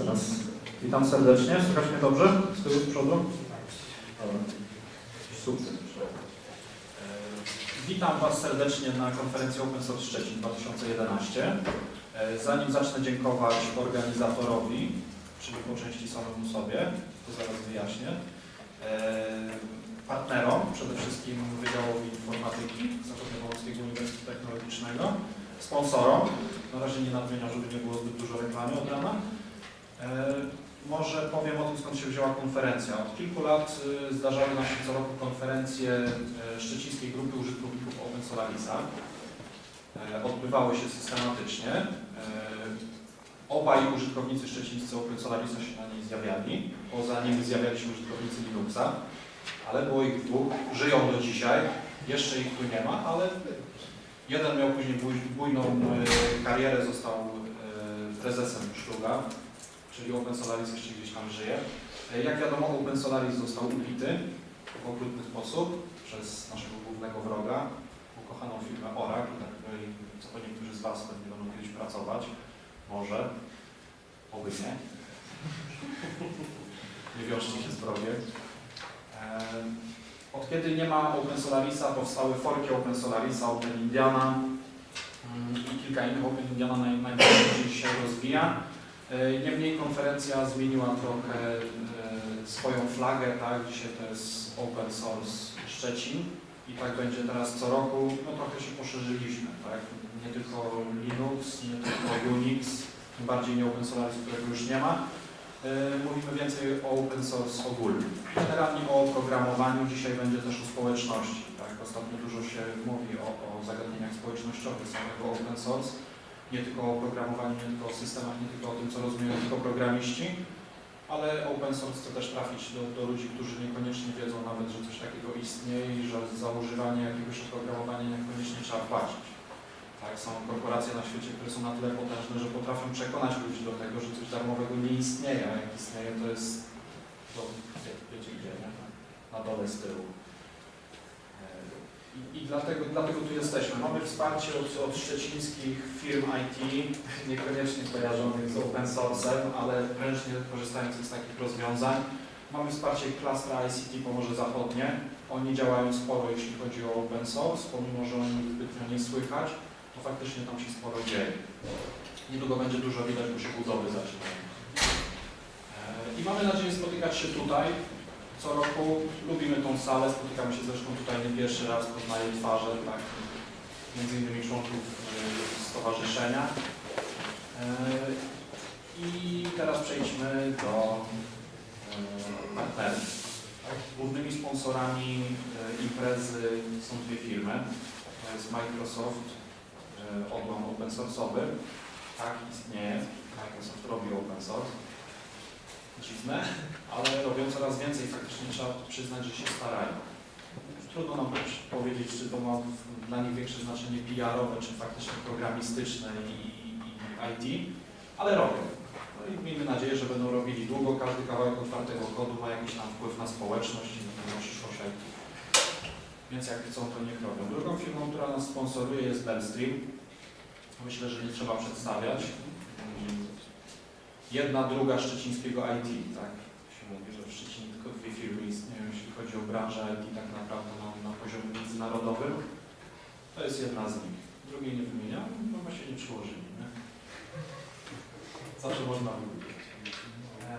Teraz witam serdecznie. Słychać mnie dobrze? Z tyłu, z przodu? Super. E, Witam Was serdecznie na konferencji Open Source Szczecin 2011. E, Zanim zacznę dziękować organizatorowi, czyli po części samemu sobie, to zaraz wyjaśnię, e, partnerom, przede wszystkim Wydziałowi Informatyki Zachodniopomorskiego Uniwersytetu Technologicznego, sponsorom, na razie nie nadmieniam, żeby nie było zbyt dużo reklamy od rana. E, Może powiem o tym, skąd się wzięła konferencja. Od kilku lat y, zdarzały nam się co roku konferencje e, Szczecińskiej Grupy Użytkowników Open Solarisa. E, Odbywały się systematycznie. Obaj użytkownicy szczecińscy Open Solarisa się na niej zjawiali. Poza nimi zjawiali się użytkownicy Linuxa, ale było ich dwóch. Żyją do dzisiaj. Jeszcze ich tu nie ma, ale jeden miał później bujną karierę, został prezesem Szluga, czyli Open Solaris jeszcze gdzieś tam żyje. E, Jak wiadomo, Open Solaris został ubity w okrutny sposób przez naszego głównego wroga, ukochaną firmę Oracle, na której co po niektórzy z Was pewnie będą kiedyś pracować. Może, oby nie. Nie wiążcie się z wrogiem. Em, Od kiedy nie ma Open Solarisa, powstały forki Open Solarisa, Open Indiana mm, i kilka innych Open Indiana naj, najbardziej się rozwija. E, Niemniej konferencja zmieniła trochę e, swoją flagę, tak? Dzisiaj to jest Open Source Szczecin i tak będzie teraz co roku. No trochę się poszerzyliśmy, tak? Nie tylko Linux, nie tylko Unix, tym bardziej nie Open Solaris, którego już nie ma. E, Mówimy więcej o open source ogólnie. Generalnie o oprogramowaniu, dzisiaj będzie też o społeczności. Tak? Ostatnio dużo się mówi o, o zagadnieniach społecznościowych samego open source. Nie tylko o programowaniu, nie tylko o systemach, nie tylko o tym, co rozumieją tylko programiści, ale open source chce też trafić do, do ludzi, którzy niekoniecznie wiedzą nawet, że coś takiego istnieje i że za używanie jakiegoś oprogramowania niekoniecznie trzeba płacić. Tak, są korporacje na świecie, które są na tyle potężne, że potrafią przekonać ludzi do tego, że coś darmowego nie istnieje, a jak istnieje, to jest to wie- wiecie gdzie, nie? Na dole z tyłu. I, i dlatego, dlatego tu jesteśmy. Mamy wsparcie od, od szczecińskich firm IT, niekoniecznie kojarzonych z open source'em, ale prężnie korzystających z takich rozwiązań. Mamy wsparcie Klastra ICT Pomorze Zachodnie. Oni działają sporo, jeśli chodzi o open source, pomimo że o nich zbytnio nie słychać, to faktycznie tam się sporo dzieje. Niedługo będzie dużo widać, bo się budowy zaczynają. E, I mamy nadzieję spotykać się tutaj co roku. Lubimy tą salę, spotykamy się zresztą tutaj nie pierwszy raz, poznaję twarze, tak, między innymi członków e, stowarzyszenia. E, I teraz przejdźmy do e, partnerów. Głównymi sponsorami imprezy są dwie firmy. To jest Microsoft, odłam open source'owy. Tak, istnieje. Microsoft robi open source. Dziwne, ale robią coraz więcej. Faktycznie trzeba przyznać, że się starają. Trudno nam powiedzieć, czy to ma dla nich większe znaczenie PR-owe, czy faktycznie programistyczne i, i IT, ale robią. No i miejmy nadzieję, że będą robili długo. Każdy kawałek otwartego kodu ma jakiś tam wpływ na społeczność i na przyszłość IT. Więc jak chcą, to niech robią. Drugą firmą, która nas sponsoruje jest Bellstream. Myślę, że nie trzeba przedstawiać. Jedna, druga szczecińskiego IT, tak? Się mówi, że w Szczecinie tylko dwie firmy istnieją, jeśli chodzi o branżę IT tak naprawdę na, na poziomie międzynarodowym. To jest jedna z nich. Drugiej nie wymieniam, no bo się nie przyłożyli. Nie? Zawsze można wybrać. E,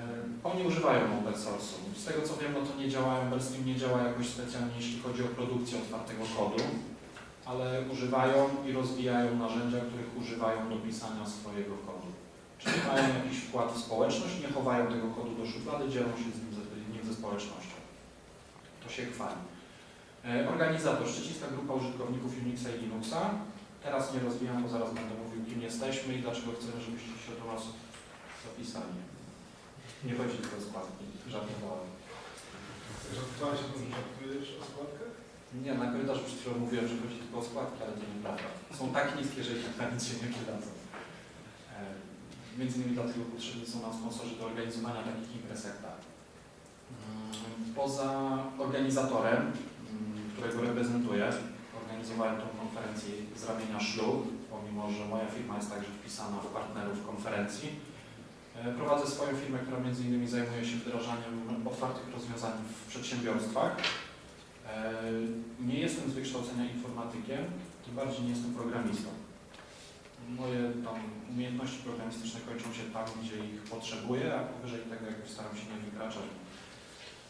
Oni używają open source'u. Z tego co wiem, no to nie działają, Bellstream nie działa jakoś specjalnie, jeśli chodzi o produkcję otwartego kodu, ale używają i rozwijają narzędzia, których używają do pisania swojego kodu. Czyli mają jakiś wkład w społeczność, nie chowają tego kodu do szuflady, dzielą się z nim ze, nim ze społecznością. To się chwali. E, Organizator, Szczecińska Grupa Użytkowników Unixa i Linuxa. Teraz nie rozwijam, bo zaraz będę mówił, kim jesteśmy i dlaczego chcemy, żebyście się do nas zapisali. Nie chodzi tylko o składki, żartowałem. Żartowałeś o tym, że o składkach? Nie, na korytarzu przed chwilą mówiłem, że chodzi tylko o składki, ale to nieprawda. Są tak niskie, że ich na nic się nie przydadzą. Między innymi dlatego potrzebni są nam sponsorzy do organizowania takich imprez jak ta. Mm, Poza organizatorem, mm, którego reprezentuję, organizowałem tą konferencję z ramienia Szlug, pomimo że moja firma jest także wpisana w partnerów konferencji. E, Prowadzę swoją firmę, która między innymi zajmuje się wdrażaniem otwartych rozwiązań w przedsiębiorstwach. E, Nie jestem z wykształcenia informatykiem, tym bardziej nie jestem programistą. Moje tam umiejętności programistyczne kończą się tam, gdzie ich potrzebuję, a powyżej tego jakoś staram się nie wykraczać.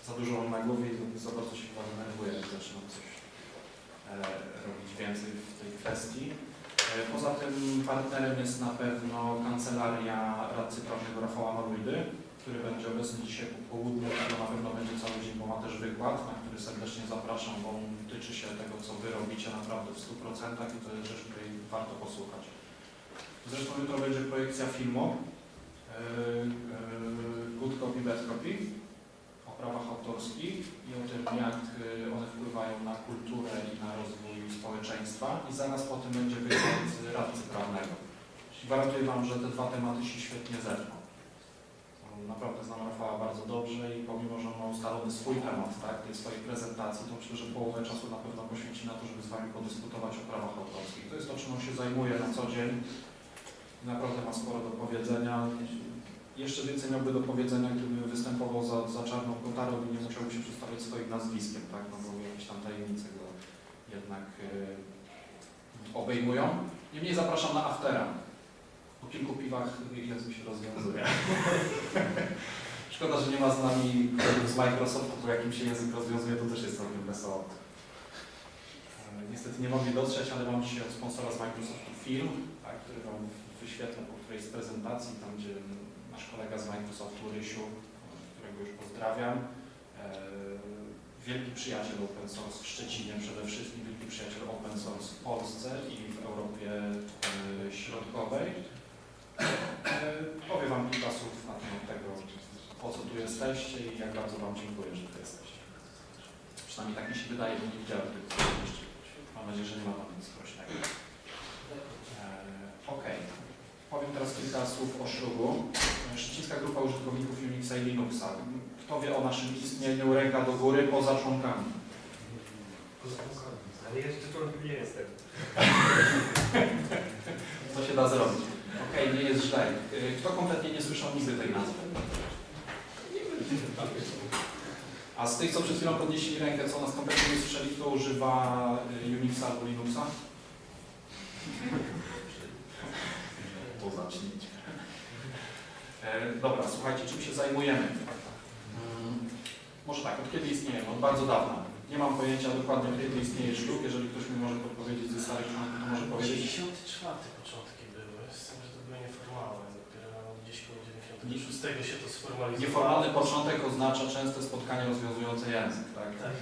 Za dużo mam na głowie i za bardzo się chyba denerwuję, jak zaczynam coś e, robić więcej w tej kwestii. E, Poza tym partnerem jest na pewno kancelaria radcy prawnego Rafała Maruidy, który będzie obecny dzisiaj po południu, to na pewno będzie cały dzień, bo ma też wykład, na który serdecznie zapraszam, bo on tyczy się tego, co Wy robicie naprawdę w 100% i to jest rzecz, której warto posłuchać. Zresztą jutro będzie projekcja filmu yy, yy, Good Copy, Bad Copy o prawach autorskich i o tym, jak yy, one wpływają na kulturę i na rozwój społeczeństwa i zaraz po tym będzie wykład radcy prawnego. Gwarantuję Wam, że te dwa tematy się świetnie zerwą. Naprawdę znam Rafała bardzo dobrze i pomimo, że on ma ustalony swój temat tak, tej swojej prezentacji, to myślę, że połowę czasu na pewno poświęci na to, żeby z Wami podyskutować o prawach autorskich. To jest to, czym on się zajmuje na co dzień. Naprawdę ma sporo do powiedzenia. Jeszcze więcej miałby do powiedzenia, gdyby występował za, za czarną kotarą i nie musiałby się przedstawiać swoim nazwiskiem, tak? No bo jakieś tam tajemnice go jednak yy, obejmują. Niemniej zapraszam na aftera. Po kilku piwach język się rozwiązuje. Szkoda, że nie ma z nami z Microsoftu, bo jak im się język rozwiązuje, to też jest całkiem wesoło. E, Niestety nie mogli dotrzeć, ale mam dzisiaj od sponsora z Microsoftu film, tak, który Wam wyświetlę po którejś z prezentacji, tam gdzie nasz kolega z Microsoftu, Rysiu, którego już pozdrawiam, e, wielki przyjaciel open source w Szczecinie przede wszystkim, wielki przyjaciel open source w Polsce i w Europie e, Środkowej. E, Powiem Wam kilka słów na temat tego, po co tu jesteście i jak bardzo Wam dziękuję, że tu jesteście. Przynajmniej tak mi się wydaje, bo nie widziałem tych. Mam nadzieję, że nie ma Wam nic groźnego. E, Okej. Powiem teraz kilka słów o szlugu. E, Szczecińska Grupa Użytkowników Unixa i Linuxa. Kto wie o naszym istnieniu, ręka do góry, poza członkami. Ale jeszcze członkiem nie jestem. Co się da zrobić? Okej, nie jest źle. E, Kto kompletnie nie słyszał nigdy tej nazwy? A z tych, co przed chwilą podnieśli rękę, co nas kompletnie nie słyszeli, kto używa y, Unixa albo Linuxa? To zacznijcie. E, dobra, słuchajcie, czym się zajmujemy? Mm, może tak, od kiedy istniejemy? Od bardzo dawna. Nie mam pojęcia dokładnie, kiedy istnieje szlug. Jeżeli ktoś mi może podpowiedzieć ze starych członków, to może powiedzieć. 94 początki były, z tym, że to były nieformalne. Dopiero gdzieś koło 96 się to sformalizowało. Nieformalny początek oznacza częste spotkanie rozwiązujące język, tak? Tak.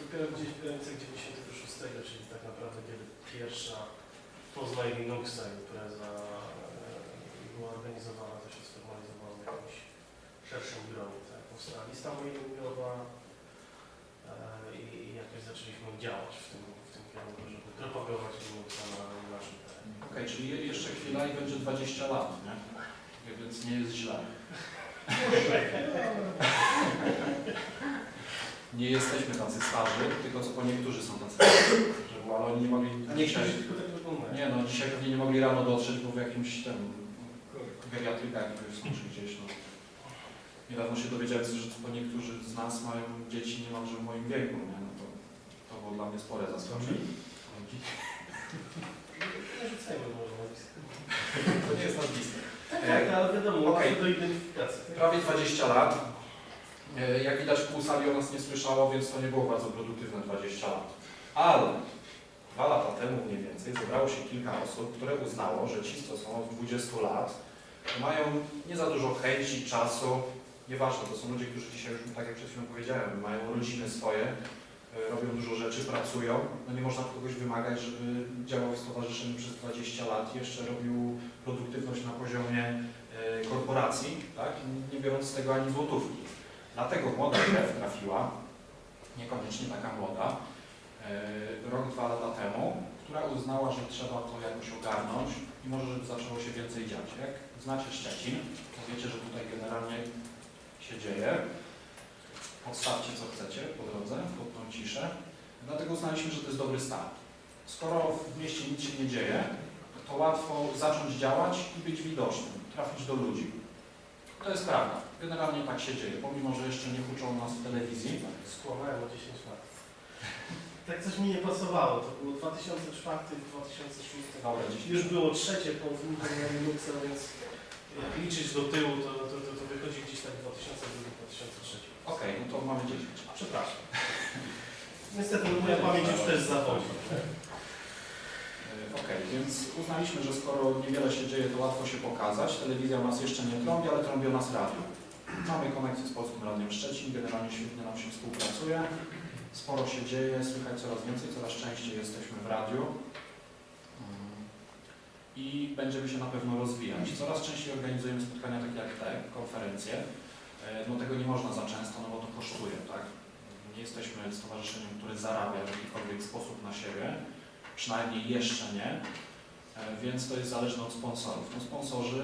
Dopiero gdzieś w granicach 96, czyli tak naprawdę kiedy pierwsza Poznań Linuxa impreza była organizowana, to się sformalizowało w jakimś szerszym gronie. Tak? Powstała lista mailingowa e, i, jakoś zaczęliśmy działać w tym, w tym kierunku, żeby propagować Linuxa na naszym terenie. Okej, czyli je- jeszcze chwila i będzie 20 lat, nie? Więc nie jest źle. Nie jesteśmy tacy starzy, tylko co po niektórzy są tacy starzy. Że ale oni nie mogli A nie tylko tak nie no, dzisiaj pewnie nie mogli rano dotrzeć, bo w jakimś tam geriatrykach są czy gdzieś, no. Niedawno się dowiedziałem, że po niektórzy z nas mają dzieci niemalże w moim wieku, nie? No to, to było dla mnie spore zaskoczenie. To nie jest nazwisko. Tak, ale wiadomo, łatwo do identyfikacji. Prawie 20 lat. E, Jak widać pół sali o nas nie słyszało, więc to nie było bardzo produktywne 20 lat. Ale dwa lata temu mniej więcej zebrało się kilka osób, które uznało, że ci, co są od 20 lat, mają nie za dużo chęci, czasu. Nieważne, to są ludzie, którzy dzisiaj już, tak jak przed chwilą powiedziałem, mają rodziny swoje, e, robią dużo rzeczy, pracują. No nie można kogoś wymagać, żeby działał w stowarzyszeniu przez 20 lat, jeszcze robił produktywność na poziomie e, korporacji, tak? nie biorąc z tego ani złotówki. Dlatego młoda krew trafiła, niekoniecznie taka młoda, e, rok, dwa lata temu, która uznała, że trzeba to jakoś ogarnąć i może, żeby zaczęło się więcej dziać. Jak znacie Szczecin, to wiecie, że tutaj generalnie się dzieje. Podstawcie co chcecie po drodze, pod tą ciszę. Dlatego uznaliśmy, że to jest dobry start. Skoro w mieście nic się nie dzieje, to łatwo zacząć działać i być widocznym, trafić do ludzi. To jest prawda. Generalnie tak się dzieje, pomimo że jeszcze nie uczą nas w telewizji. Skłamałem o 10 lat. Tak coś mi nie pasowało. To było 2004, 2006. Dobra, 10 Już było trzecie po znikaniu Linuxa, więc jak liczyć do tyłu, to, to, to, to wychodzi gdzieś tak 2002-2003. Okej, no to mamy 10. A przepraszam. Niestety no, moja pamięć już też zawodzi. E, Okej, więc uznaliśmy, że skoro niewiele się dzieje, to łatwo się pokazać. Telewizja nas jeszcze nie trąbi, ale trąbi o nas radio. Mamy konekcję z Polskim Radiem Szczecin, generalnie świetnie nam się współpracuje. Sporo się dzieje, słychać coraz więcej, coraz częściej jesteśmy w radiu. Mm. I będziemy się na pewno rozwijać. Coraz częściej organizujemy spotkania takie jak te, konferencje. E, No tego nie można za często, no bo to kosztuje, tak? Nie jesteśmy stowarzyszeniem, które zarabia w jakikolwiek sposób na siebie przynajmniej jeszcze nie, więc to jest zależne od sponsorów. No sponsorzy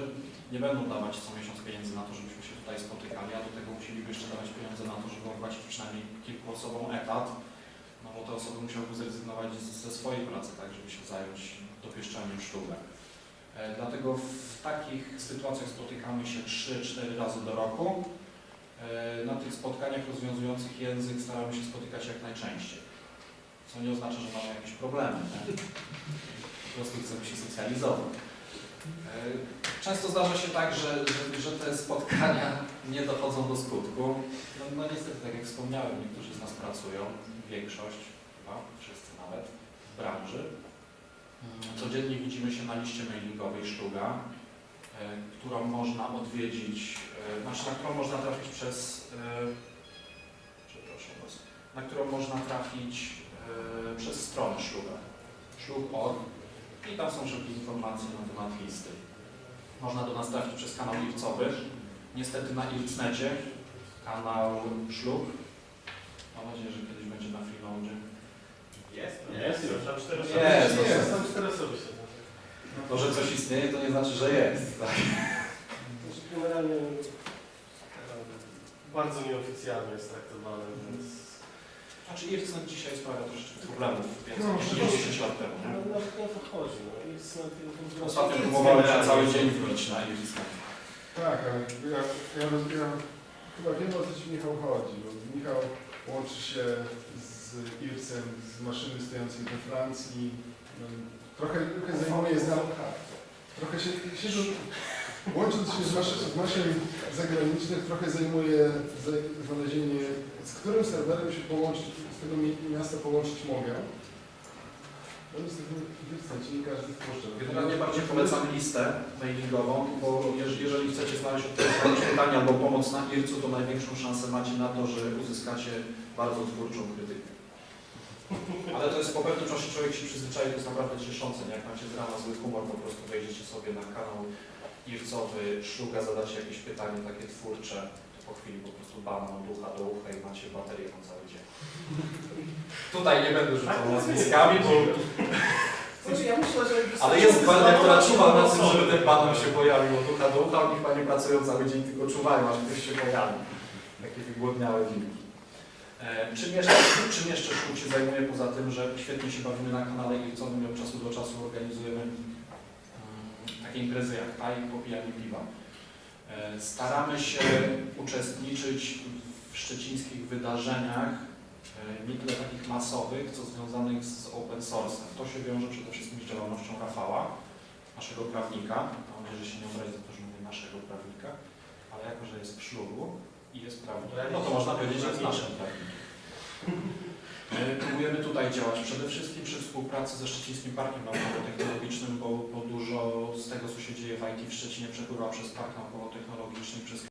nie będą dawać co miesiąc pieniędzy na to, żebyśmy się tutaj spotykali, a do tego musieliby jeszcze dawać pieniądze na to, żeby opłacić przynajmniej kilku osobom etat, no bo te osoby musiałyby zrezygnować ze swojej pracy, tak, żeby się zająć dopieszczaniem sztukę. E, Dlatego w takich sytuacjach spotykamy się 3-4 razy do roku. E, Na tych spotkaniach rozwiązujących język staramy się spotykać jak najczęściej. Co nie oznacza, że mamy jakieś problemy. Po prostu chcemy się socjalizować. E, Często zdarza się tak, że, że, że te spotkania nie dochodzą do skutku. No, no niestety, tak jak wspomniałem, niektórzy z nas pracują, większość, chyba wszyscy nawet, w branży. Mm, Codziennie widzimy się na liście mailingowej Sztuga, e, którą można odwiedzić, e, znaczy na którą można trafić przez, przepraszam Was, na którą można trafić przez stronę Szluga, szlug.org i tam są wszelkie informacje na temat listy. Można do nas trafić przez kanał IRCowy, niestety na IRCnecie, kanał Szlug. Mam nadzieję, że kiedyś będzie na Freeloadzie. Jest? Jest, Jest, tam cztery osoby. Jest, jest. jest. Tam cztery osoby się To, że coś istnieje, to nie znaczy, że jest. Tak? Znaczy, Generalnie e, bardzo nieoficjalnie jest traktowany, więc Znaczy IRCnet dzisiaj sprawia troszeczkę problemów więcej No, niż no. 10 lat temu. no, Nie? nawet nie o to chodzi. No. Tym Ostatnio próbowałem się cały dzień wbić na IRCnet. Tak, ale ja, ja, chyba wiem o co Ci Michał chodzi, bo Michał łączy się z Ircem z maszyny stojącej we Francji. No, trochę, trochę zajmuje znam, trochę się, siedzą, łącząc się z, maszy, z maszyn zagranicznych, trochę zajmuje za- znalezienie, z którym serwerem się połączyć, z tego mi- miasta połączyć mogę. No niestety ci nie każdy wpuszcza. Generalnie bardziej polecam listę mailingową, bo jeż- jeżeli chcecie znaleźć odpowiedź pytanie albo pomoc na IRC-u, to największą szansę macie na to, że uzyskacie bardzo twórczą krytykę. Ale to jest po pewnym czasie człowiek się przyzwyczai, to jest naprawdę cieszące. Nie? Jak macie z rana zły humor, po prostu wejdziecie sobie na kanał IRC-owy, szluga, zadacie jakieś pytanie takie twórcze, to po chwili po prostu bana od ucha do ucha i macie baterię na cały dzień. Tutaj nie będę rzucał Tak, nazwiskami, bo Znaczy, ja myślę, że ale jest gwardia, która czuwa na tym, żeby ten banan się pojawił od ucha do ucha, oni chyba nie pracują cały dzień, tylko czuwają, aż ktoś się pojawi. Takie wygłodniałe wilki. E, czym, jeszcze, czym jeszcze szkół się zajmuje, poza tym, że świetnie się bawimy na kanale i od czasu do czasu organizujemy takie imprezy jak ta i popijanie piwa. E, staramy się uczestniczyć w szczecińskich wydarzeniach, e, nie tyle takich masowych, co związanych z open source'em. To się wiąże przede wszystkim z działalnością Rafała, naszego prawnika. Mam nadzieję, że się nie obrazi za to, że mówię naszego prawnika, ale jako, że jest w szlugu i jest prawnikiem, no to można powiedzieć, że jest naszym prawnikiem. E, Próbujemy tutaj działać przede wszystkim przy współpracy ze Szczecińskim Parkiem Naukowo-Technologicznym, bo, bo dużo z tego, co się dzieje w IT w Szczecinie przepływa przez Park Naukowo-Technologiczny, przez